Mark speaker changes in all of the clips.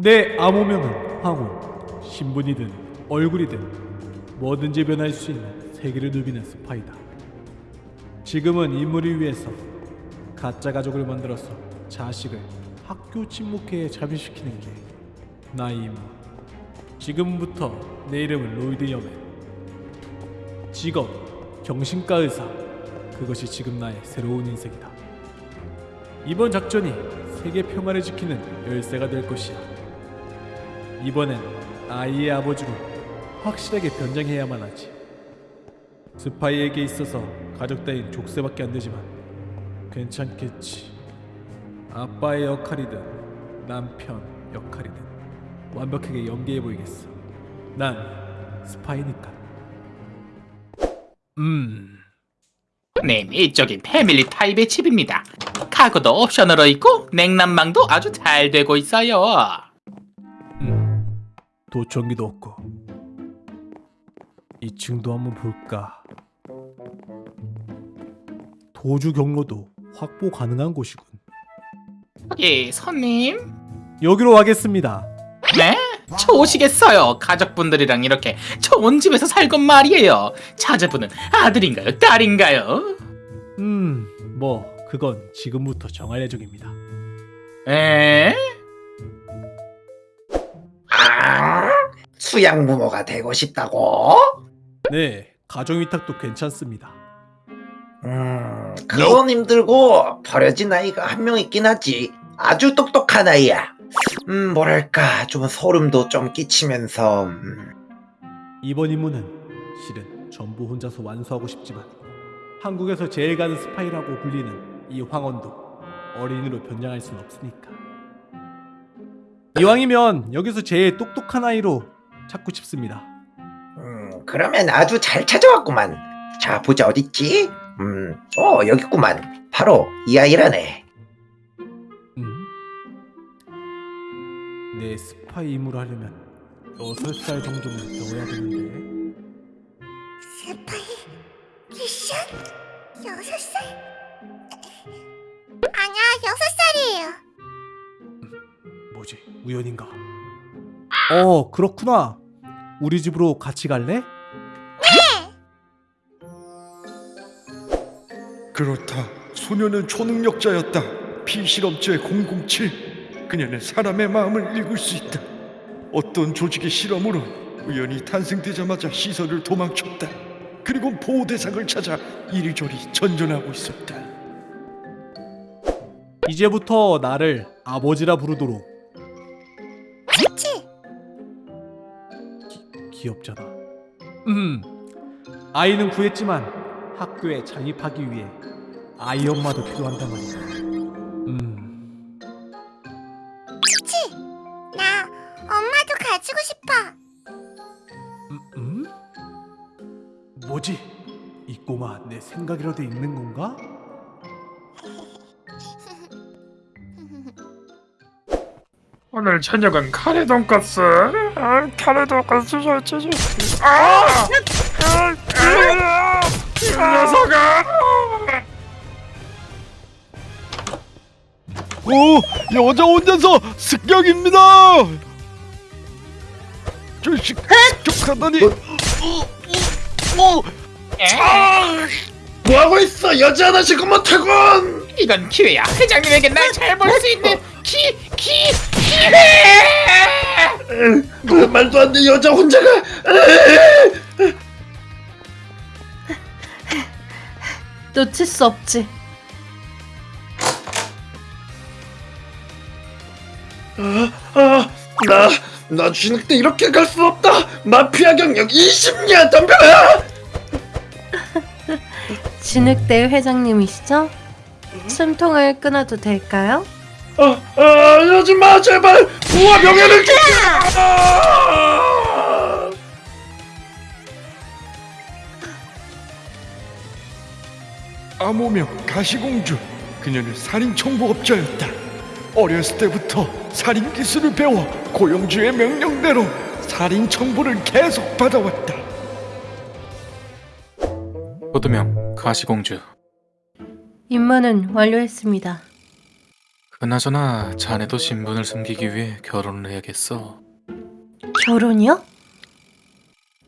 Speaker 1: 내 암호명은 황혼, 신분이든 얼굴이든 뭐든지 변할 수 있는 세계를 누비는 스파이다. 지금은 인물을 위해서 가짜 가족을 만들어서 자식을 학교 침묵회에 잠입시키는 게 나의 임무. 지금부터 내 이름은 로이드 여맨. 직업, 경신과 의사. 그것이 지금 나의 새로운 인생이다. 이번 작전이 세계 평화를 지키는 열쇠가 될 것이야. 이번엔 아이의 아버지로 확실하게 변장해야만 하지. 스파이에게 있어서 가족 따윈 족쇄밖에 안 되지만 괜찮겠지. 아빠의 역할이든 남편 역할이든 완벽하게 연기해 보이겠어. 난 스파이니까. 음.
Speaker 2: 네, 이쪽이 패밀리 타입의 집입니다. 가구도 옵션으로 있고 냉난방도 아주 잘 되고 있어요.
Speaker 1: 음, 도청기도 없고 2층도 한번 볼까 도주 경로도 확보 가능한 곳이군
Speaker 2: 예, 손님.
Speaker 1: 여기로 와겠습니다
Speaker 2: 네? 좋으시겠어요. 가족분들이랑 이렇게 좋은 집에서 살건 말이에요. 자제분은 아들인가요? 딸인가요?
Speaker 1: 음 뭐 그건 지금부터 정할 예정입니다
Speaker 2: 에?
Speaker 3: 수양 부모가 되고 싶다고?
Speaker 1: 네 가정위탁도 괜찮습니다
Speaker 3: 음, 그건 힘들고 버려진 아이가 한 명 있긴 하지. 아주 똑똑한 아이야. 음, 뭐랄까 좀 소름도 좀 끼치면서 음,
Speaker 1: 이번 임무는 실은 전부 혼자서 완수하고 싶지만 한국에서 제일 가는 스파이라고 불리는 이 황혼도 어린이로 변장할 순 없으니까 이왕이면 여기서 제일 똑똑한 아이로 찾고 싶습니다
Speaker 3: 음, 그러면 아주 잘 찾아왔구만. 자, 보자 어딨지? 음, 어 여기 있구만. 바로 이 아이라네.
Speaker 1: 음? 내 스파이 임무를 하려면 6살 정도는 배워야 되는데
Speaker 4: 스파이 미션 여섯 살 아니야 여섯 살이에요.
Speaker 1: 뭐지 우연인가 어 그렇구나 우리 집으로 같이 갈래?
Speaker 5: 그렇다. 소녀는 초능력자였다. 피실험체 007. 그녀는 사람의 마음을 읽을 수 있다. 어떤 조직의 실험으로 우연히 탄생되자마자 시설을 도망쳤다. 그리고 보호 대상을 찾아 이리저리 전전하고 있었다.
Speaker 1: 이제부터 나를 아버지라 부르도록 귀엽잖아. 음, 아이는 구했지만 학교에 장입하기 위해 아이 엄마도 필요한단 말이야. 음,
Speaker 4: 그치? 나 엄마도 가지고 싶어.
Speaker 1: 음, 음? 뭐지? 이 꼬마 내 생각이라도 있는 건가?
Speaker 6: 오늘 저녁은 카레 돈까스. 아, 카레 돈까스 좋지. 아! 아! 아! 이 녀석아!
Speaker 5: 오, 여자 혼자서 습격입니다. 저식 습격하다니.
Speaker 3: 뭐하고 있어 여자 하나 지금 못하군.
Speaker 2: 이건 기회야. 회장님에게 날 잘 볼 수 있는 기, 기, 기회!
Speaker 3: 그 말도 안 돼 여자 혼자가.
Speaker 7: 놓칠 수 없지.
Speaker 3: 아, 나, 나 진흙 때 이렇게 갈 수 없다. 마피아 경력 20년 덤벼야.
Speaker 7: 진흙대 회장님이시죠? 숨통을 끊어도 될까요?
Speaker 3: 아, 아, 하지 마 제발. 부와 명예를 지켜. 아!
Speaker 5: 암호명 가시공주. 그녀는 살인 청부업자였다. 어렸을 때부터 살인 기술을 배워 고영주의 명령대로 살인 청부를 계속 받아왔다.
Speaker 2: 보도명 가시공주.
Speaker 7: 임무는 완료했습니다.
Speaker 2: 그나저나 자네도 신분을 숨기기 위해 결혼을 해야겠어.
Speaker 7: 결혼이요?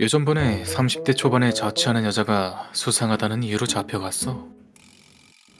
Speaker 2: 예전번에 30대 초반에 자취하는 여자가 수상하다는 이유로 잡혀갔어.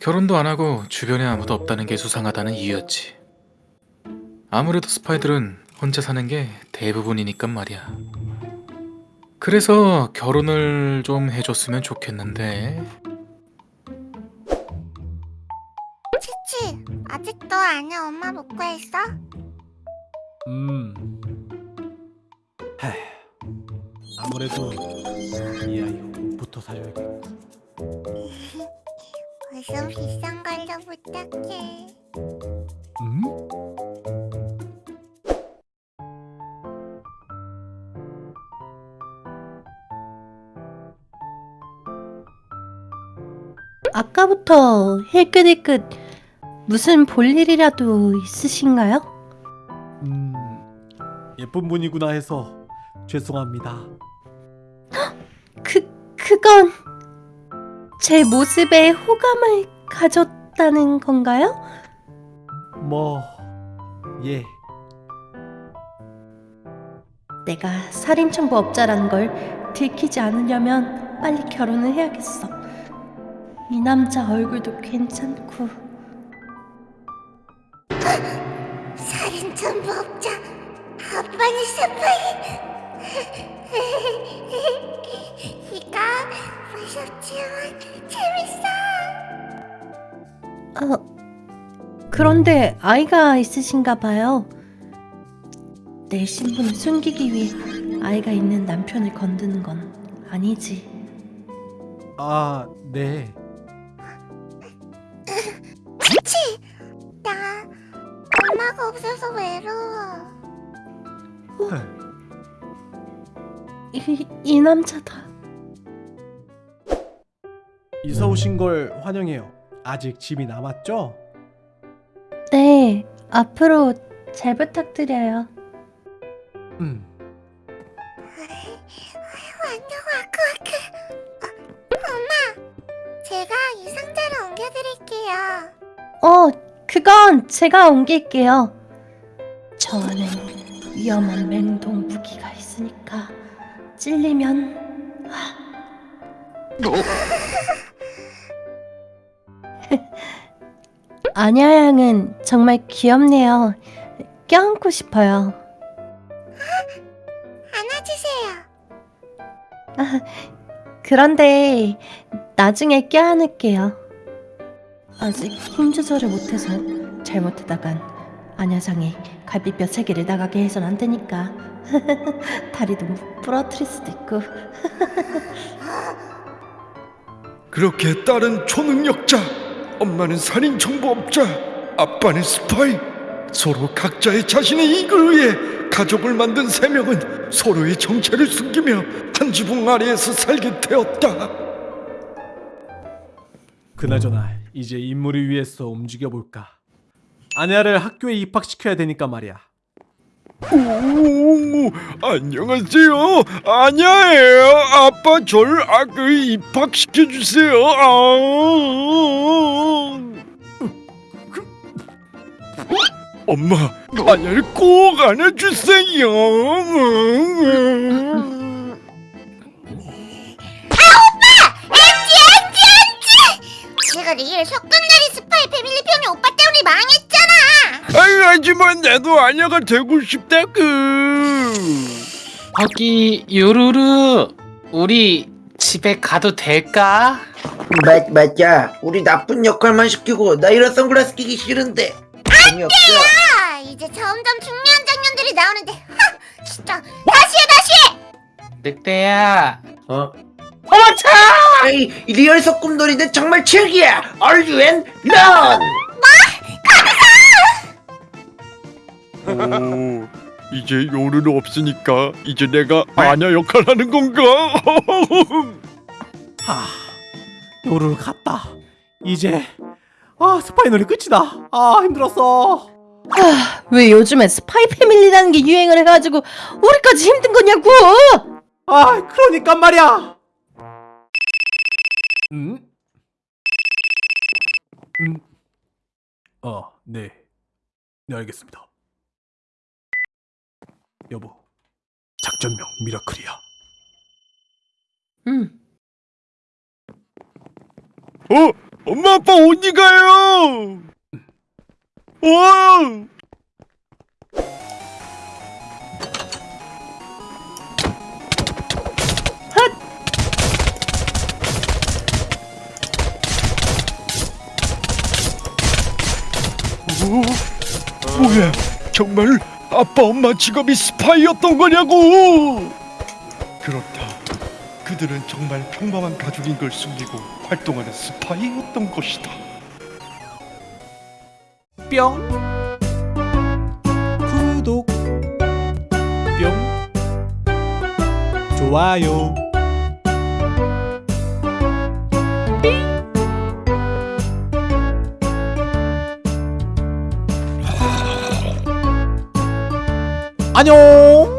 Speaker 2: 결혼도 안 하고 주변에 아무도 없다는 게 수상하다는 이유였지. 아무래도 스파이들은 혼자 사는 게 대부분이니까 말이야. 그래서 결혼을 좀 해줬으면 좋겠는데.
Speaker 4: 엄마 못 구했어?
Speaker 1: 음. 하. 아무래도 이 아이 옷부터 사줘야겠고.
Speaker 4: 무슨 비싼 걸로 부탁해.
Speaker 1: 음?
Speaker 7: 아까부터 힐끗힐끗 무슨 볼일이라도 있으신가요?
Speaker 1: 음. 예쁜 분이구나 해서 죄송합니다.
Speaker 7: 그, 그건 제 모습에 호감을 가졌다는 건가요?
Speaker 1: 뭐 예.
Speaker 7: 내가 살인청부업자라는 걸 들키지 않으려면 빨리 결혼을 해야겠어. 이 남자 얼굴도 괜찮고
Speaker 4: 살인 전부업자 아빠는 스파이. 이거 무섭지만 재밌어.
Speaker 7: 어, 그런데 아이가 있으신가 봐요. 내 신분을 숨기기 위해 아이가 있는 남편을 건드는 건 아니지.
Speaker 1: 아, 네.
Speaker 4: 치치, 나 없어서 외로워.
Speaker 7: 이, 이 남자다.
Speaker 1: 이사 오신 걸 환영해요. 아직 짐이 남았죠?
Speaker 7: 네, 앞으로 잘 부탁드려요.
Speaker 1: 음.
Speaker 4: 완전 와크와크. 어, 엄마, 제가 이 상자를 옮겨드릴게요.
Speaker 7: 어, 그건 제가 옮길게요. 저 안엔 위험한 맹동 무기가 있으니까 찔리면 아냐 양은 정말 귀엽네요. 껴안고 싶어요.
Speaker 4: 안아주세요.
Speaker 7: 그런데 나중에 껴안을게요. 아직 힘 조절을 못해서 잘못하다간 안여장이 갈비뼈 세 개를 나가게 해선 안 되니까 다리도 부러뜨릴 수도 있고
Speaker 5: 그렇게 딸은 초능력자, 엄마는 살인 정보업자, 아빠는 스파이. 서로 각자의 자신의 이익을 위해 가족을 만든 세 명은 서로의 정체를 숨기며 한 지붕 아래에서 살게 되었다.
Speaker 1: 그나저나 이제 임무를 위해서 움직여 볼까. 아내를 학교에 입학시켜야 되니까 말이야.
Speaker 5: 오, 안녕하세요. 아냐예요. 아빠 절 학교에 입학시켜 주세요. 아. 엄마, 아냐를 꼭 안아주세요.
Speaker 4: 일 석금날이 스파이 패밀리 편이 오빠 때문에 망했잖아.
Speaker 5: 아유, 하지만 나도 아냐가 되고 싶다구.
Speaker 2: 거기 유루루 우리 집에 가도 될까?
Speaker 3: 맞, 맞아. 우리 나쁜 역할만 시키고 나 이런 선글라스 끼기 싫은데.
Speaker 4: 아, 이제 점점 중요한 장면들이 나오는데. 하, 진짜 다시 해 다시 해.
Speaker 2: 늑대야
Speaker 3: 어?
Speaker 2: 어머 차!
Speaker 3: 아이, real 소꿉놀이는 정말 최악이야. 아 요루 언니는?
Speaker 5: 오, 이제 요루는 없으니까 이제 내가 아냐 역할 하는 건가?
Speaker 1: 하, 요를 갔다. 이제 아 스파이널이 끝이다. 아 힘들었어.
Speaker 7: 왜 요즘에 스파이 패밀리라는 게 유행을 해가지고 우리까지 힘든 거냐고
Speaker 1: 아 그러니까 말이야. 음? 음? 어, 네. 네 알겠습니다. 여보, 작전명 미라클이야.
Speaker 7: 응.
Speaker 5: 어? 엄마 아빠 어디 가요? 어! 어? 뭐야? 정말 아빠 엄마 직업이 스파이였던 거냐고? 그렇다. 그들은 정말 평범한 가족인 걸 숨기고 활동하는 스파이였던 것이다.
Speaker 1: 뿅 구독 뿅 좋아요 안녕